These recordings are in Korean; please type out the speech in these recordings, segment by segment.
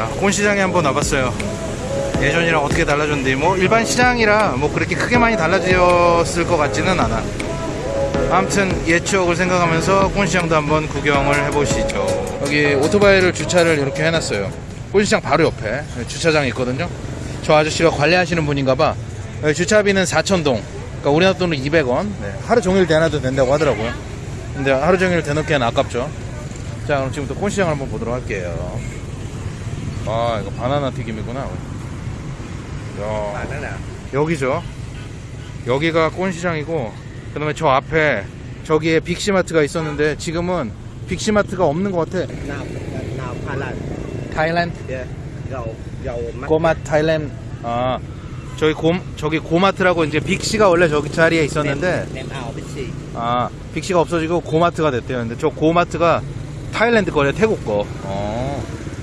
자, 곤시장에 한번 와봤어요. 예전이랑 어떻게 달라졌는데, 뭐, 일반 시장이라 뭐 그렇게 크게 많이 달라졌을 것 같지는 않아. 아무튼 옛 추억을 생각하면서 곤시장도 한번 구경을 해보시죠. 여기 오토바이를 주차를 이렇게 해놨어요. 곤시장 바로 옆에 주차장이 있거든요. 저 아저씨가 관리하시는 분인가봐. 주차비는 4,000동. 그러니까 우리나라 돈으로 200원. 네, 하루 종일 대놔도 된다고 하더라고요. 근데 하루 종일 대놓기엔 아깝죠. 자, 그럼 지금부터 콘시장을 한번 보도록 할게요. 아, 이거 바나나 튀김이구나. 야, 여기죠. 여기가 콘시장이고, 그 다음에 저 앞에 저기에 빅시마트가 있었는데 지금은 빅시마트가 없는 것 같아. 타일랜드? Yeah. Dầu, dầu mắt. 고마 타일랜드. 아, 저기 고, 저기 고마트라고 이제 빅시가 원래 저기 자리에 있었는데, Nem ao Bixi. 아, 빅시가 없어지고 고마트가 됐대요. 근데 저 고마트가 타일랜드 거래 태국 거. 어.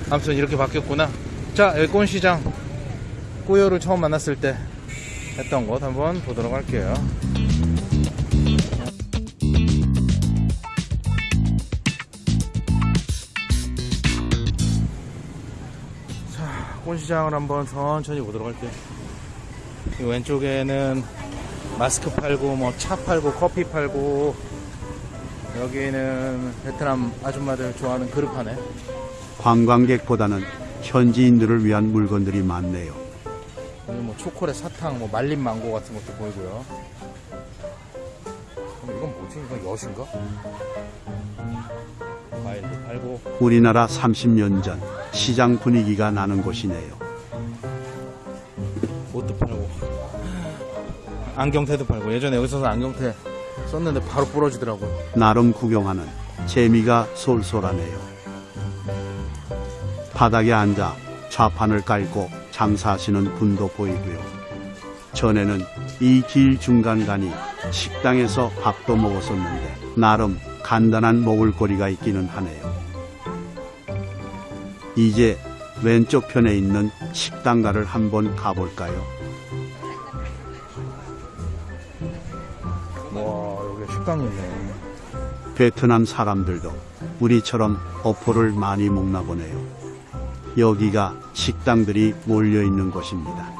아무튼 이렇게 바뀌었구나. 자, 꼰시장. 꾸요를 처음 만났을 때 했던 것 한번 보도록 할게요. 자, 꼰시장을 한번 천천히 보도록 할게요. 이 왼쪽에는 마스크 팔고 뭐 차 팔고 커피 팔고 여기는 베트남 아줌마들 좋아하는 그릇 파네 관광객보다는 현지인들을 위한 물건들이 많네요. 뭐 초콜릿 사탕 뭐 말린 망고 같은 것도 보이고요 이건 뭐지? 이건 엿인가? 과일도 팔고 우리나라 30년 전 시장 분위기가 나는 곳이네요. 옷도 팔고 안경테도 팔고 예전에 여기서 안경테 썼는데 바로 부러지더라고요 나름 구경하는 재미가 쏠쏠하네요. 바닥에 앉아 좌판을 깔고 장사하시는 분도 보이고요. 전에는 이 길 중간간이 식당에서 밥도 먹었었는데 나름 간단한 먹을거리가 있기는 하네요. 이제 왼쪽 편에 있는 식당가를 한번 가볼까요? 와 여기 식당이 있네 베트남 사람들도 우리처럼 어포를 많이 먹나 보네요. 여기가 식당들이 몰려 있는 곳입니다.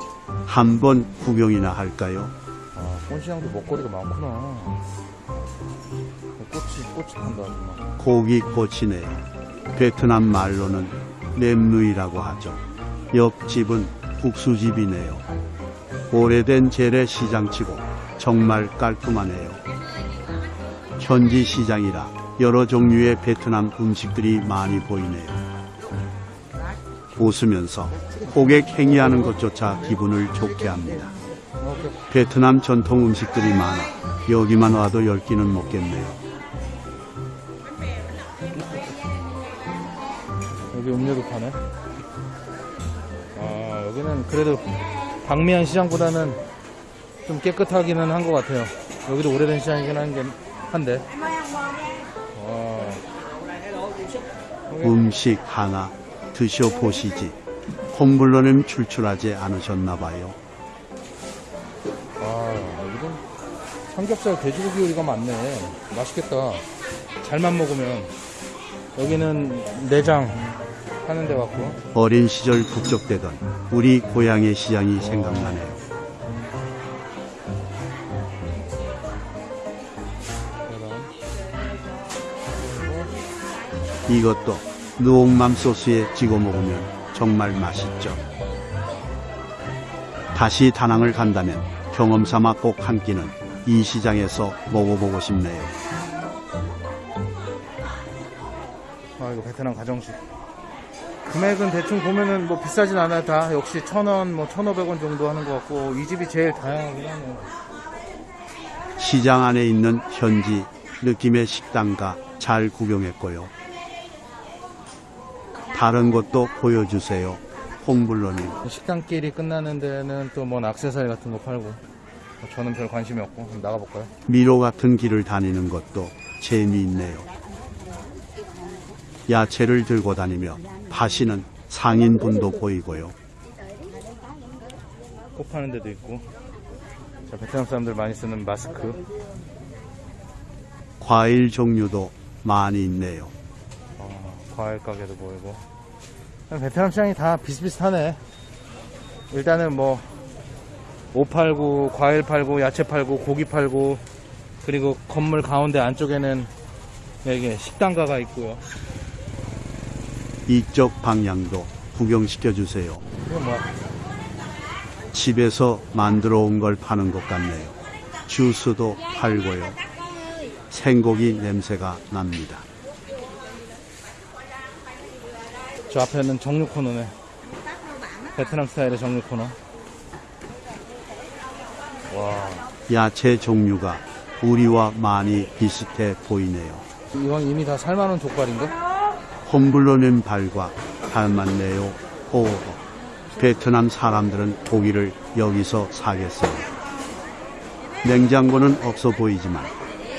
한번 구경이나 할까요? 아 꼰시장도 먹거리가 많구나 꼬치 꼬치 판다 아줌마 고기 꼬치네요. 베트남 말로는 렘누이라고 하죠. 옆집은 국수집이네요. 오래된 재래시장치고 정말 깔끔하네요. 현지 시장이라 여러 종류의 베트남 음식들이 많이 보이네요. 웃으면서 고객 행위하는 것조차 기분을 좋게 합니다. 베트남 전통 음식들이 많아 여기만 와도 열 끼는 먹겠네요. 여기 음료도 파네. 아, 여기는 그래도 방미안 시장보다는 좀 깨끗하기는 한 것 같아요. 여기도 오래된 시장이긴 한 게, 한데. 와. 음식 하나 드셔보시지. 콩불로는 출출하지 않으셨나봐요. 아, 여기도 삼겹살 돼지고기 요리가 많네. 맛있겠다. 잘만 먹으면. 여기는 내장 하는 데 같고. 어린 시절 북적대던 우리 고향의 시장이 생각나네요. 이것도 누옥맘 소스에 찍어 먹으면 정말 맛있죠. 다시 다낭을 간다면 경험 삼아 꼭 한 끼는 이 시장에서 먹어보고 싶네요. 아, 이거 베트남 가정식. 금액은 대충 보면은 뭐 비싸진 않아요. 다 역시 천 원, 뭐 천오백 원 정도 하는 것 같고, 이 집이 제일 다양하긴 하네요. 시장 안에 있는 현지 느낌의 식당가 잘 구경했고요. 다른 것도 보여주세요. 홍블러님. 식당길이 끝나는 데는 또뭐 액세서리 같은 거 팔고. 저는 별 관심이 없고, 나가볼까요? 미로 같은 길을 다니는 것도 재미있네요. 야채를 들고 다니며 파시는 상인분도 보이고요. 꽃 파는 데도 있고. 자, 베트남 사람들 많이 쓰는 마스크. 과일 종류도 많이 있네요. 아, 과일 가게도 보이고. 베트남 시장이 다 비슷비슷하네. 일단은 뭐, 옷 팔고, 과일 팔고, 야채 팔고, 고기 팔고, 그리고 건물 가운데 안쪽에는 이게 식당가가 있고요. 이쪽 방향도 구경시켜 주세요. 이거 뭐야? 집에서 만들어 온 걸 파는 것 같네요. 주스도 팔고요. 생고기 냄새가 납니다. 저 앞에는 정육 코너네. 베트남 스타일의 정육 코너. 와, 야채 종류가 우리와 많이 비슷해 보이네요. 이건 이미 다 삶아놓은 족발인가? 홈블러는 발과 닮았네요. 오, 베트남 사람들은 고기를 여기서 사겠어요. 냉장고는 없어 보이지만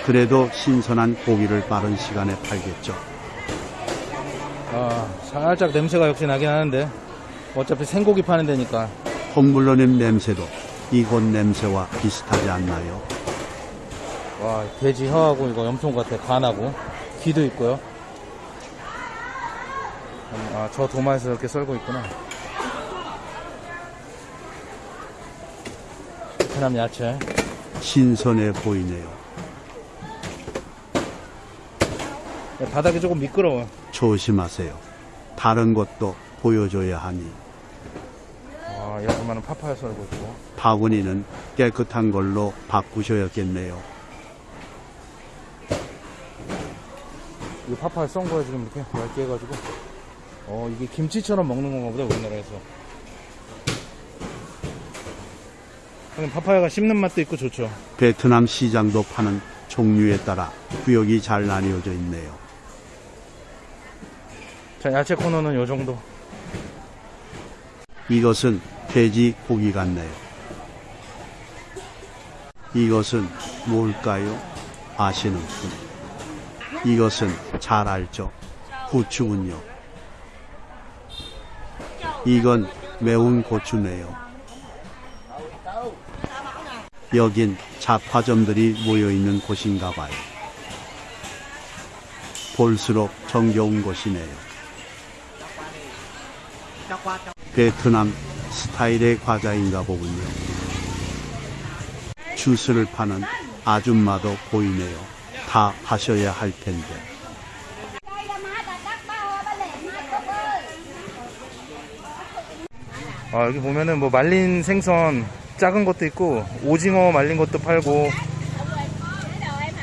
그래도 신선한 고기를 빠른 시간에 팔겠죠. 아, 살짝 냄새가 역시 나긴 하는데. 어차피 생고기 파는 데니까. 홈블러님 냄새도 이곳 냄새와 비슷하지 않나요? 와 돼지 혀하고 이거 염통 같아. 간하고. 귀도 있고요. 아 저 도마에서 이렇게 썰고 있구나. 베트남 야채. 신선해 보이네요. 바닥이 조금 미끄러워 조심하세요. 다른 것도 보여줘야 하니. 와 야그마는 파파야 썰고 있고. 바구니는 깨끗한 걸로 바꾸셔야겠네요. 이 파파야 썬 거야 지금 이렇게? 얇게 해가지고? 어 이게 김치처럼 먹는 건가 보다 우리나라에서. 파파야가 씹는 맛도 있고 좋죠. 베트남 시장도 파는 종류에 따라 구역이 잘 나뉘어져 있네요. 자 야채 코너는 요 정도 이것은 돼지 고기 같네요. 이것은 뭘까요? 아시는군. 이것은 잘 알죠. 후추군요. 이건 매운 고추네요. 여긴 잡화점들이 모여있는 곳인가 봐요. 볼수록 정겨운 곳이네요. 베트남 스타일의 과자인가 보군요. 주스를 파는 아줌마도 보이네요. 다 하셔야 할 텐데. 아, 여기 보면은 뭐 말린 생선 작은 것도 있고 오징어 말린 것도 팔고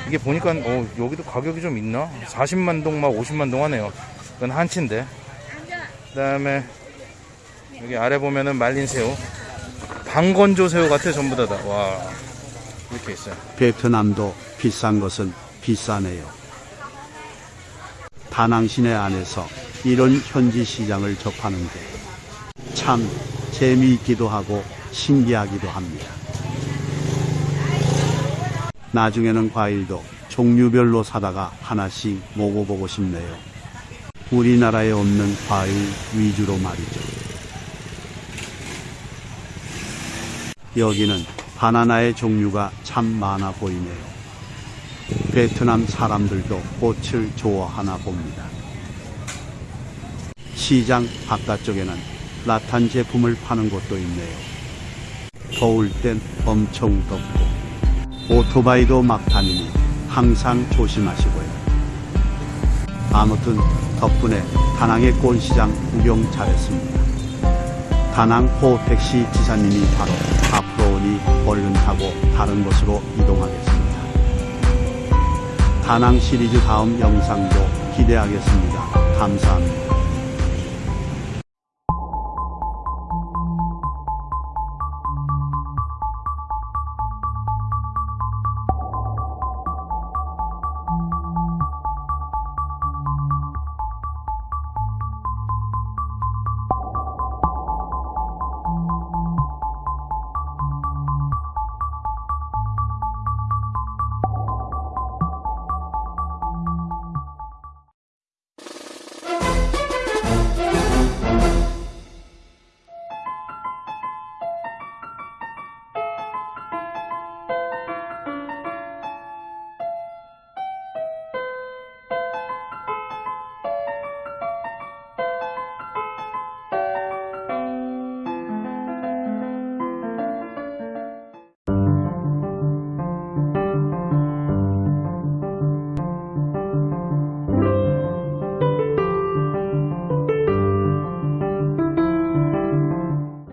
이게 보니까 어, 여기도 가격이 좀 있나? 40만 동 막 50만 동 하네요. 이건 한치인데. 그다음에 여기 아래 보면은 말린 새우. 방건조 새우 같아 전부 다다. 와. 이렇게 있어요. 베트남도 비싼 것은 비싸네요. 다낭 시내 안에서 이런 현지 시장을 접하는 게 참 재미있기도 하고 신기하기도 합니다. 나중에는 과일도 종류별로 사다가 하나씩 먹어보고 싶네요. 우리나라에 없는 과일 위주로 말이죠. 여기는 바나나의 종류가 참 많아 보이네요. 베트남 사람들도 꽃을 좋아하나 봅니다. 시장 바깥쪽에는 라탄 제품을 파는 곳도 있네요. 더울 땐 엄청 덥고 오토바이도 막 다니니 항상 조심하시고요. 아무튼 덕분에 다낭의 꽃시장 구경 잘했습니다. 다낭 호 택시 기사님이 바로 앞으로 오니 얼른 타고 다른 곳으로 이동하겠습니다. 다낭 시리즈 다음 영상도 기대하겠습니다. 감사합니다.